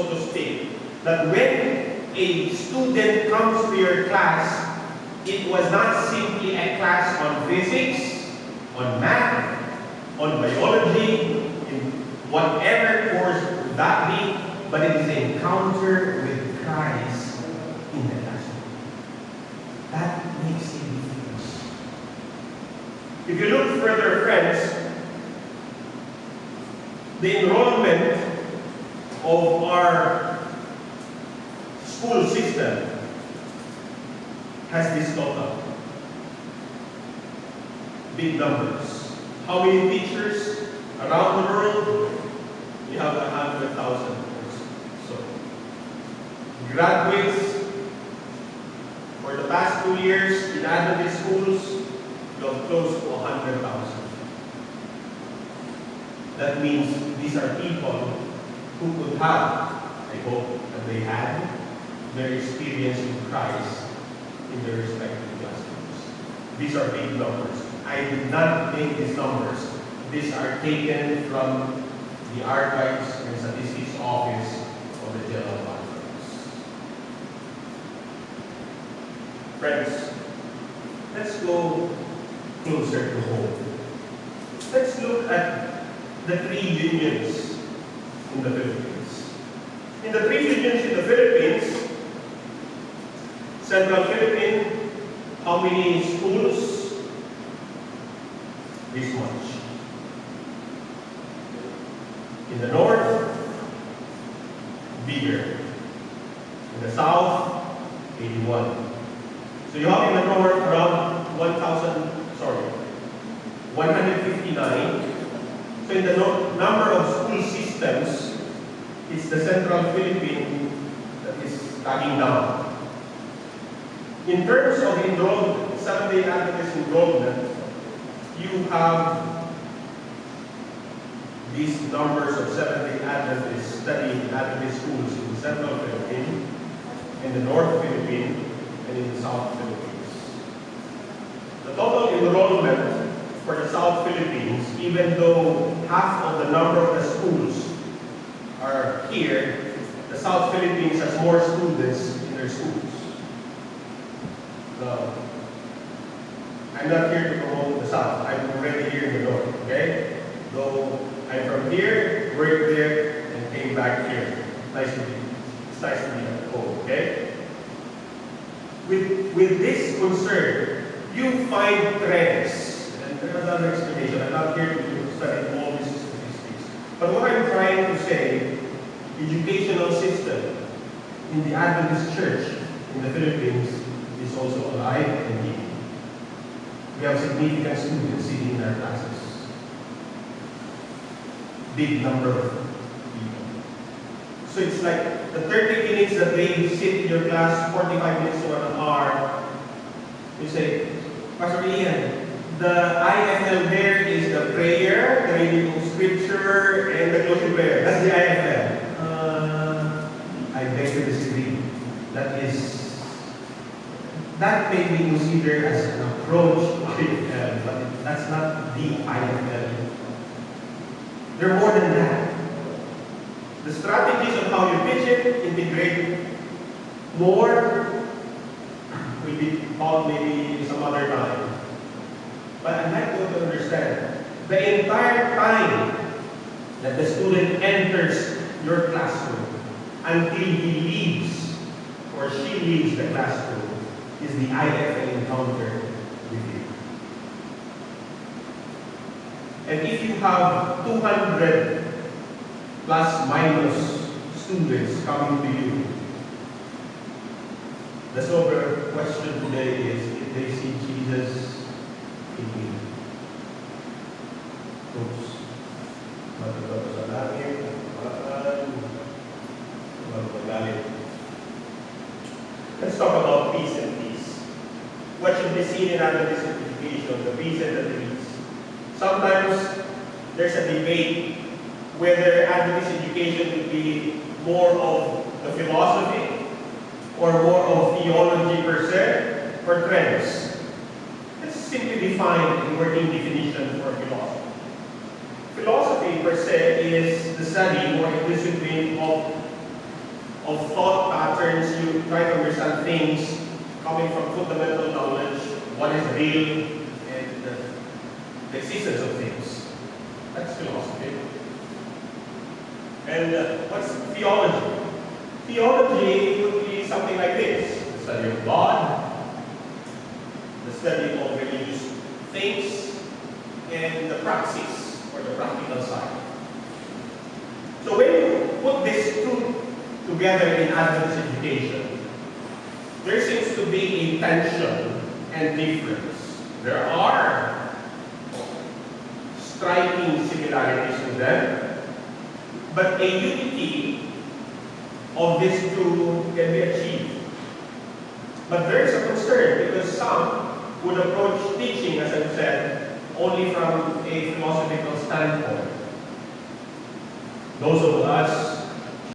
so to speak, that when a student comes to your class, it was not simply a class on physics, on math, on biology, in whatever course that be, but it is an encounter with Christ in the classroom. That makes a difference. If you look further, friends, the enrollment of our school system has this total. Big numbers. How many teachers around the world? We have a hundred thousand or so. Graduates for the past two years in Adventist schools, we have close to a hundred thousand. That means these are people who could have, I hope that they had, their experience in Christ in their respective classrooms. These are big numbers. I did not make these numbers. These are taken from the Archives and Statistics Office of the General Conference. Friends, let's go closer to home. Let's look at the three unions in the Philippines. In the three unions in the Philippines, Central Philippine, how many schools? This much. In the north, bigger. In the south, 81. So you have in the north around 1,000, sorry, 159. So in the no- number of the Central Philippine that is tagging down. In terms of enrollment, Seventh-day Adventist enrollment, you have these numbers of Seventh-day Adventists studying in Adventist schools in the Central Philippines, in the North Philippines, and in the South Philippines. The total enrollment for the South Philippines, even though half of the number of the schools are here, the South Philippines has more students in their schools. No. I'm not here to promote the South. I'm already here in the North, okay? Though I'm from here, worked there, and came back here. Nice to be, it's nice to be at home, okay? With, with this concern, you find trends. And there's another explanation. I'm not here to study statistics. But what I'm trying to say, educational system in the Adventist Church in the Philippines is also alive and living. We have significant students sitting in our classes. Big number of people. So it's like the 30 minutes that they sit in your class, 45 minutes to an hour, you say, Pastor Ian, the IFL there is the prayer, the reading of scripture, and the closing prayer. That's the IFL. Uh, I beg to disagree. That is, that may be considered as an approach to IFL, but that's not the IFL. They're more than that. The strategies on how you pitch it, integrate more, will be taught maybe some other time. But I'd like you to understand, the entire time that the student enters your classroom until he leaves or she leaves the classroom is the IFL encounter with you. And if you have 200 plus minus students coming to you, the sober question today is if they see Jesus Let's talk about peace and peace. What should be seen in Adventist education, the peace and the peace. Sometimes there's a debate whether Adventist education will be more of the philosophy or more of theology per se or trends. Simply define a working definition for philosophy. Philosophy per se is the study or a discipline of of thought patterns, you try to understand things coming from fundamental knowledge, what is real, and the existence of things. That's philosophy. And uh, what's theology? Theology would be something like this the study of God, study of religious things, and the praxis, or the practical side. So when you put these two together in Adventist education, there seems to be a tension and difference. There are striking similarities in them, but a unity of these two can be achieved. But there is a concern because some would approach teaching, as I've said, only from a philosophical standpoint. Those of us